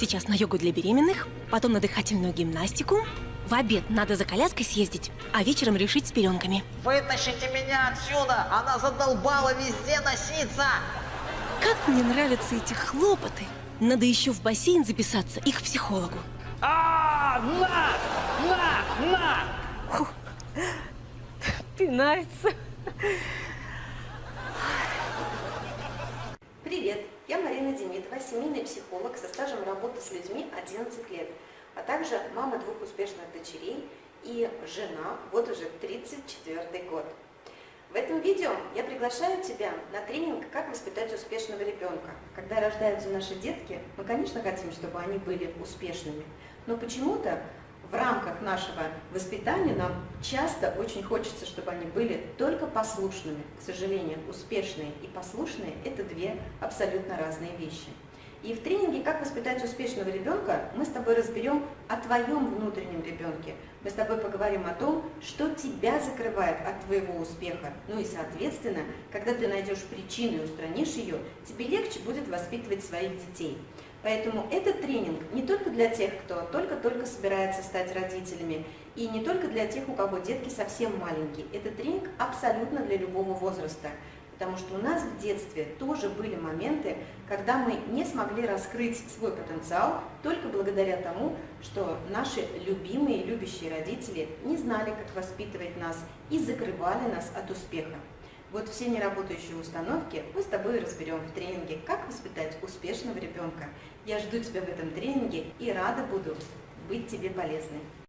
Сейчас на йогу для беременных, потом на дыхательную гимнастику. В обед надо за коляской съездить, а вечером решить с пеленками. Вытащите меня отсюда! Она задолбала везде носиться! Как мне нравятся эти хлопоты! Надо еще в бассейн записаться и к психологу. А, на, на, на! Пинается. Марина Демидова, семейный психолог со стажем работы с людьми 11 лет, а также мама двух успешных дочерей и жена вот уже 34 год. В этом видео я приглашаю тебя на тренинг «Как воспитать успешного ребенка». Когда рождаются наши детки, мы, конечно, хотим, чтобы они были успешными, но почему-то в рамках нашего воспитания нам часто очень хочется, чтобы они были только послушными. К сожалению, успешные и послушные – это две абсолютно разные вещи. И в тренинге «Как воспитать успешного ребенка» мы с тобой разберем о твоем внутреннем ребенке. Мы с тобой поговорим о том, что тебя закрывает от твоего успеха. Ну и, соответственно, когда ты найдешь причину и устранишь ее, тебе легче будет воспитывать своих детей. Поэтому этот тренинг не только для тех, кто только-только собирается стать родителями, и не только для тех, у кого детки совсем маленькие. Этот тренинг абсолютно для любого возраста. Потому что у нас в детстве тоже были моменты, когда мы не смогли раскрыть свой потенциал только благодаря тому, что наши любимые, любящие родители не знали, как воспитывать нас и закрывали нас от успеха. Вот все неработающие установки мы с тобой разберем в тренинге «Как воспитать успешного ребенка». Я жду тебя в этом тренинге и рада буду быть тебе полезной.